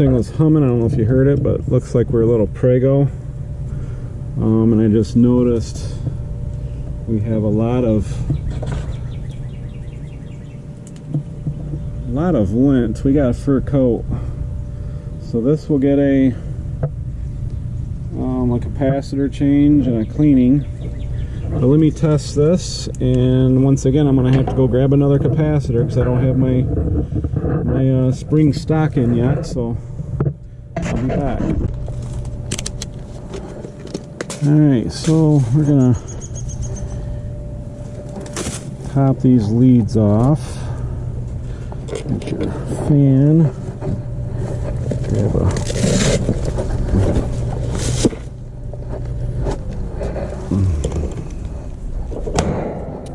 thing was humming. I don't know if you heard it, but it looks like we're a little prego. Um, and I just noticed we have a lot of a lot of lint. We got a fur coat. So this will get a um, a capacitor change and a cleaning. But let me test this and once again I'm gonna have to go grab another capacitor because I don't have my my uh, spring stock in yet so Back. Alright so we're gonna pop these leads off. Get your fan. Grab a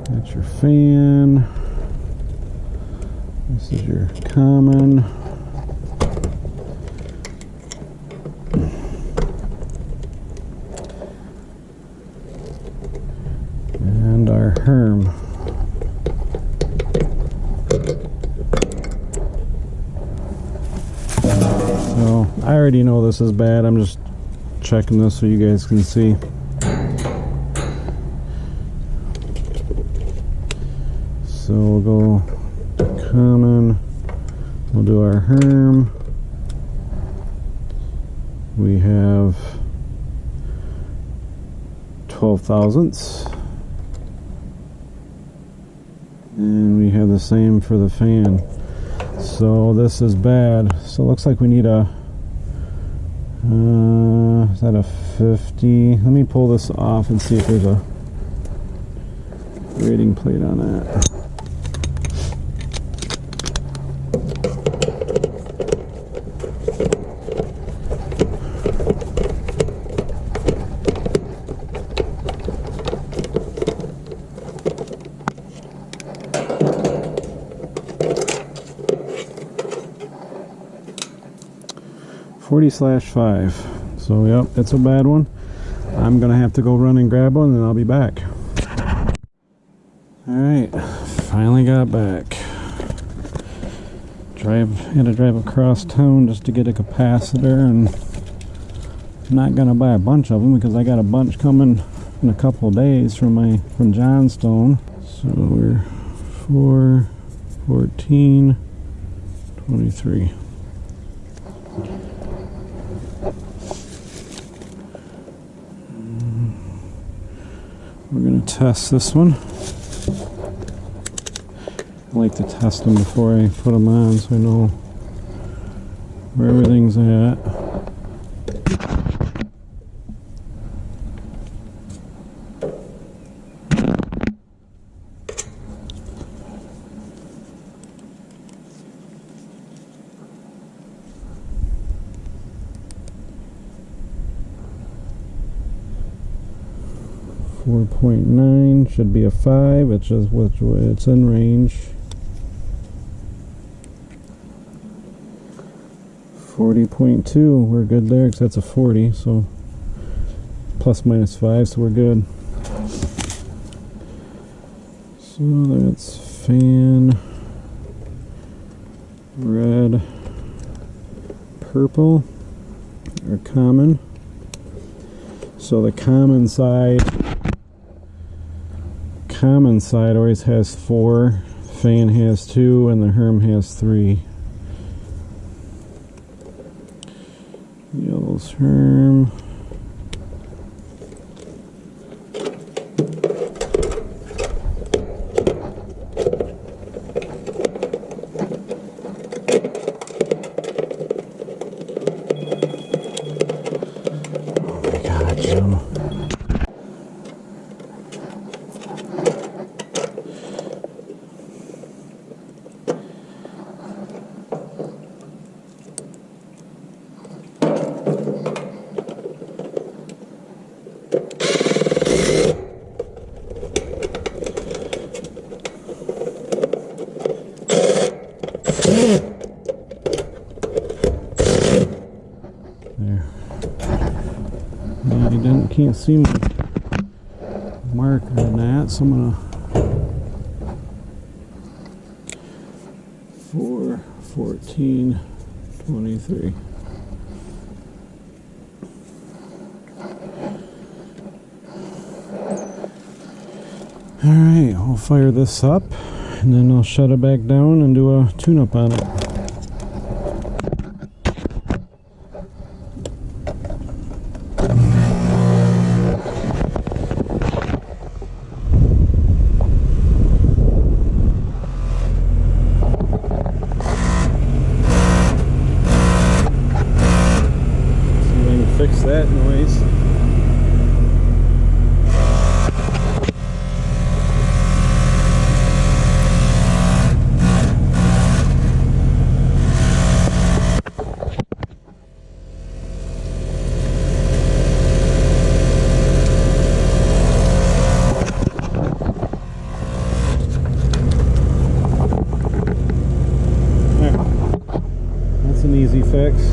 That's your fan. This is your common. And our Herm. So I already know this is bad. I'm just checking this so you guys can see. So we'll go common. We'll do our Herm. We have 12 thousandths. And we have the same for the fan. So this is bad. So it looks like we need a, uh, is that a 50? Let me pull this off and see if there's a rating plate on that. Slash five. So yep, it's a bad one. I'm gonna have to go run and grab one, and I'll be back. All right, finally got back. Drive had to drive across town just to get a capacitor, and I'm not gonna buy a bunch of them because I got a bunch coming in a couple days from my from Johnstone. So we're four, 14, 23. We're going to test this one. I like to test them before I put them on so I know where everything's at. Four point nine should be a five. It's just which it's in range. Forty point two. We're good there because that's a forty. So plus minus five. So we're good. So that's fan red, purple, or common. So the common side common side always has four, fan has two, and the Herm has three. Yellow's Herm. Can't see my marker on that, so I'm gonna four, 14, 23. Alright, I'll fire this up and then I'll shut it back down and do a tune-up on it. See if I can fix that noise. There. That's an easy fix.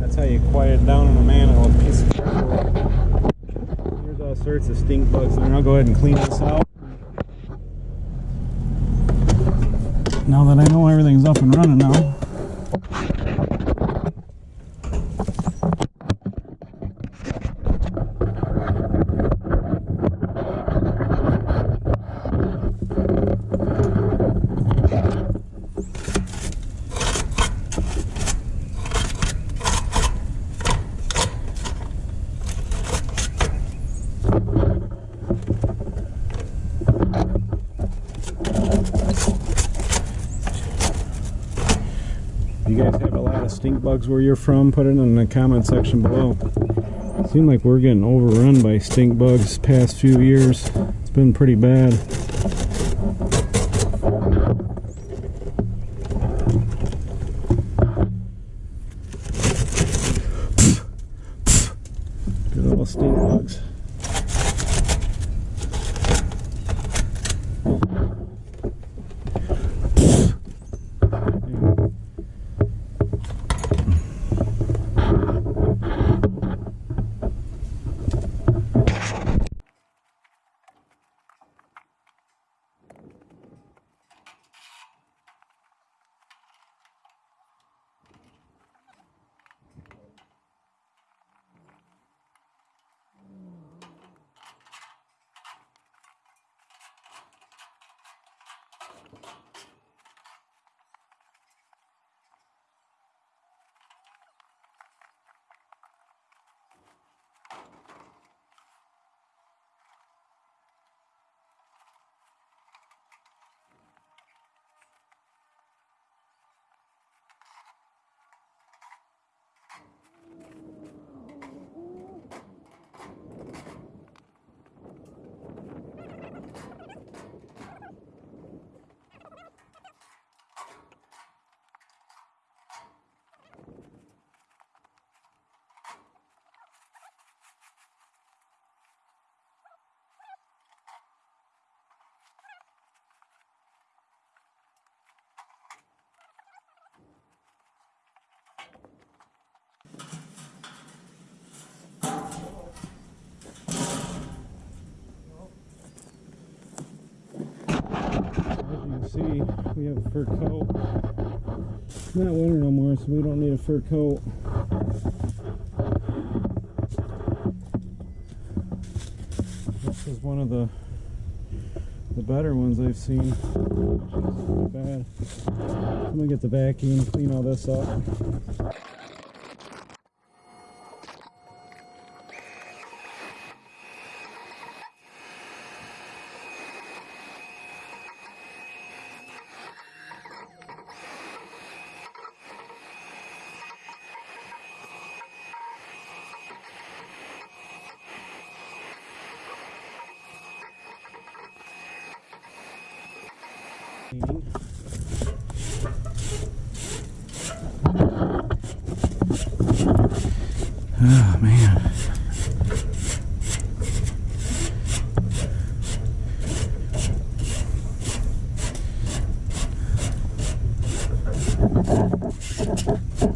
That's how you quiet down in a manual with a piece of cardboard. There's all sorts of stink bugs there. I'll go ahead and clean this out. Now that I know everything's up and running now. you guys have a lot of stink bugs where you're from, put it in the comment section below. Seem like we're getting overrun by stink bugs past few years. It's been pretty bad. Good little stink bugs. As you can see, we have a fur coat. It's not winter no more, so we don't need a fur coat. This is one of the the better ones I've seen. Bad. I'm gonna get the vacuum, clean all this up.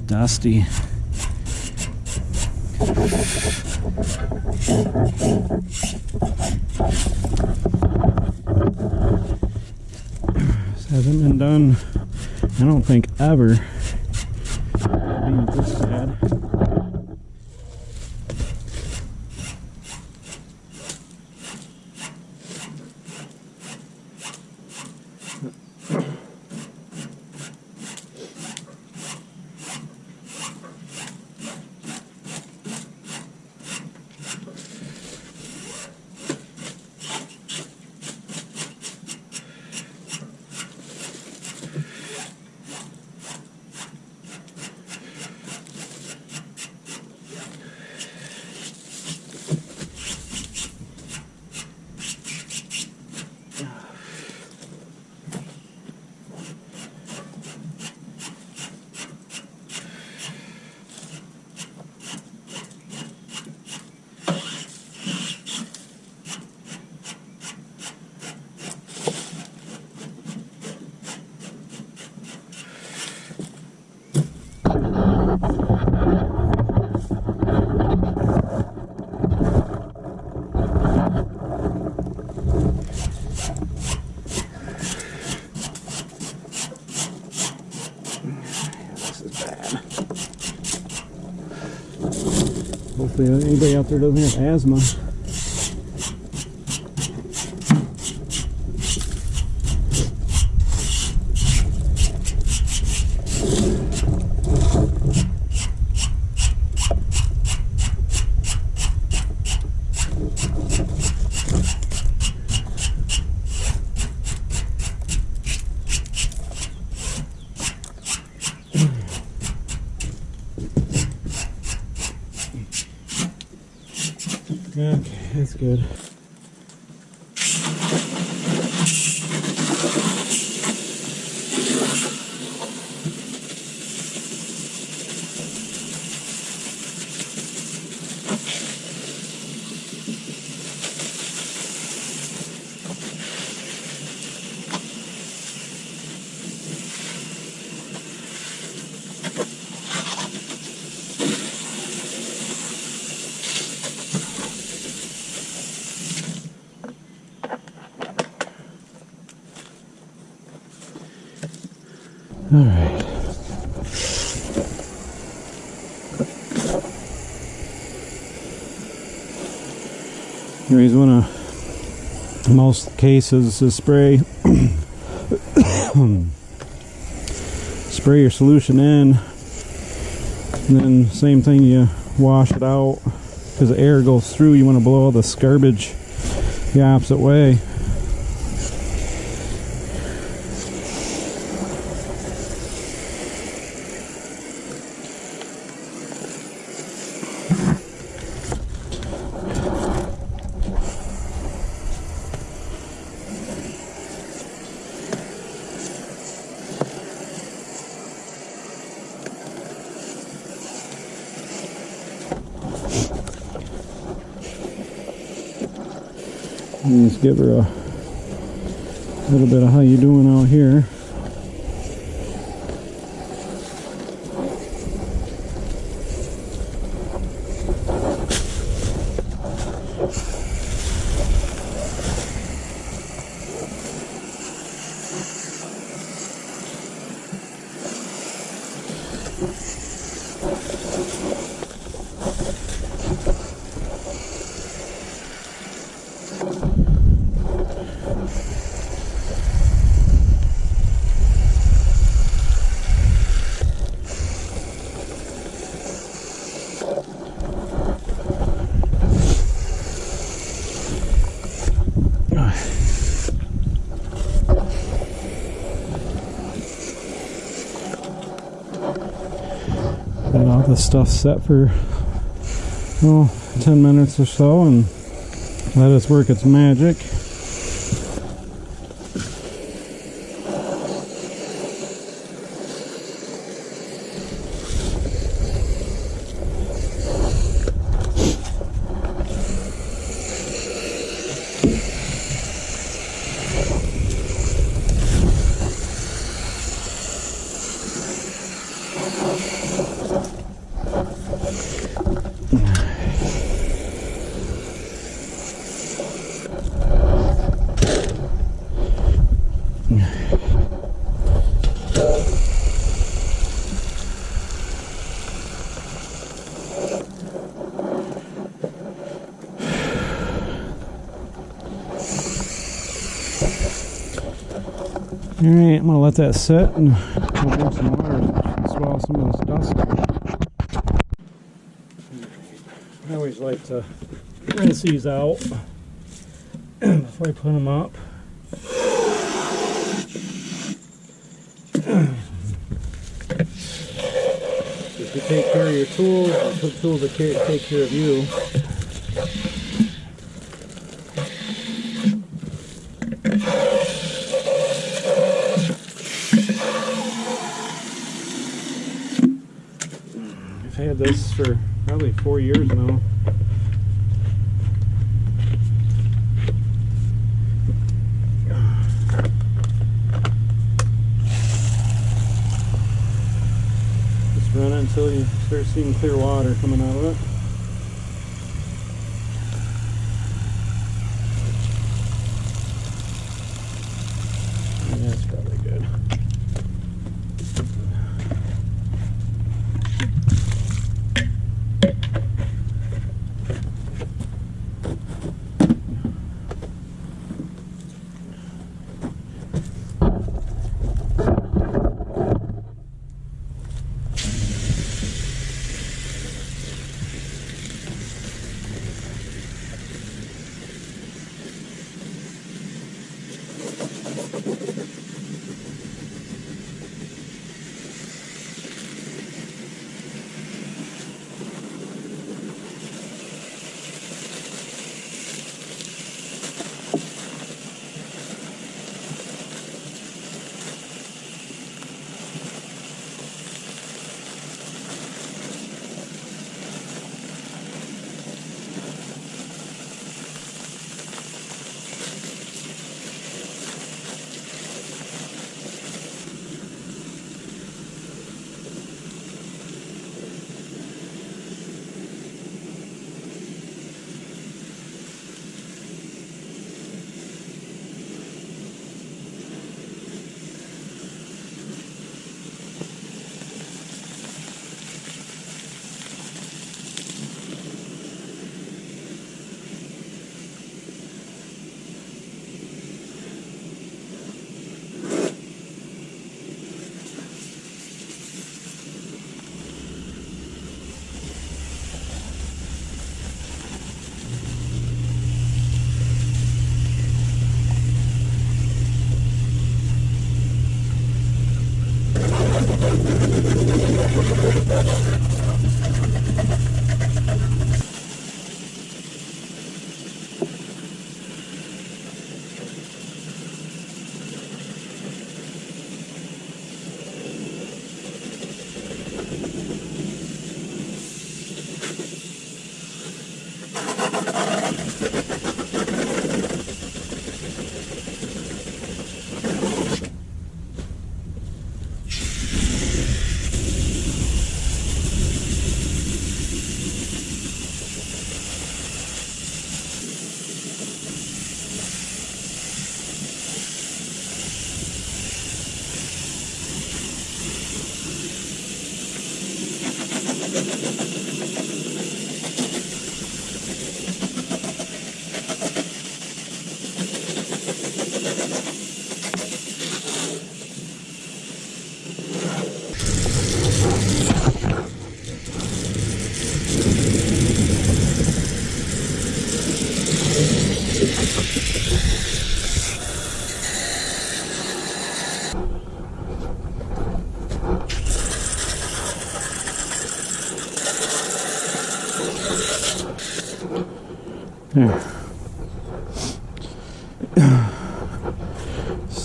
Dusty. This hasn't been done, I don't think, ever. Hopefully anybody out there doesn't have asthma. Okay, that's good. Here's one of most cases is spray spray your solution in and then same thing you wash it out because the air goes through you want to blow all the garbage the opposite way Just give her a little bit of how you doing out here. Got all the stuff set for oh, 10 minutes or so and let us work its magic. Alright, I'm gonna let that sit and we'll some water, and swallow some of this dust. I always like to rinse these out before I put them up. If you take care of your tools, the tools will take care of you. I've had this for probably four years now. Just run it until you start seeing clear water coming out of it.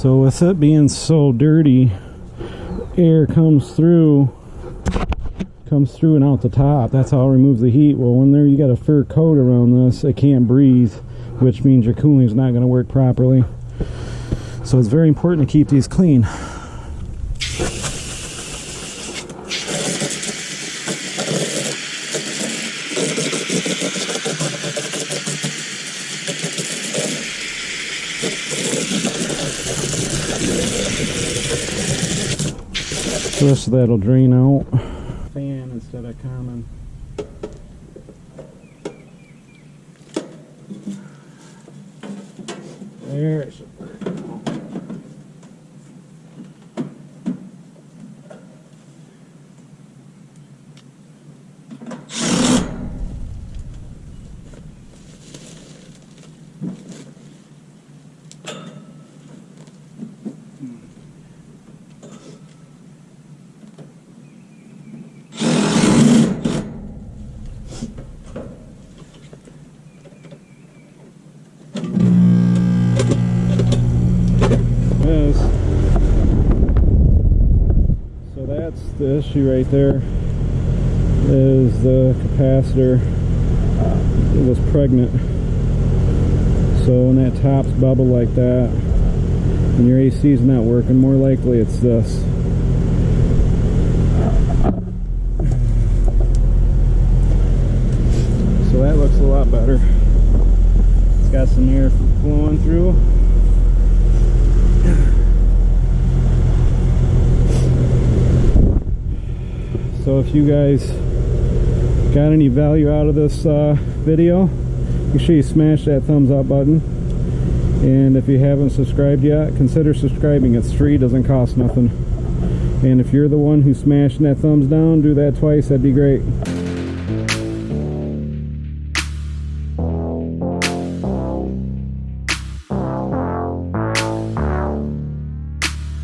So with it being so dirty, air comes through comes through and out the top. That's how I'll remove the heat. Well when there you got a fur coat around this, it can't breathe, which means your cooling is not gonna work properly. So it's very important to keep these clean. Rest that'll drain out. Fan instead of common. There it should work. The issue right there is the capacitor was pregnant. So when that top's bubble like that and your AC is not working, more likely it's this. So that looks a lot better. It's got some air flowing through. So if you guys got any value out of this uh, video, make sure you smash that thumbs up button. And if you haven't subscribed yet, consider subscribing. It's free, doesn't cost nothing. And if you're the one who's smashing that thumbs down, do that twice, that'd be great.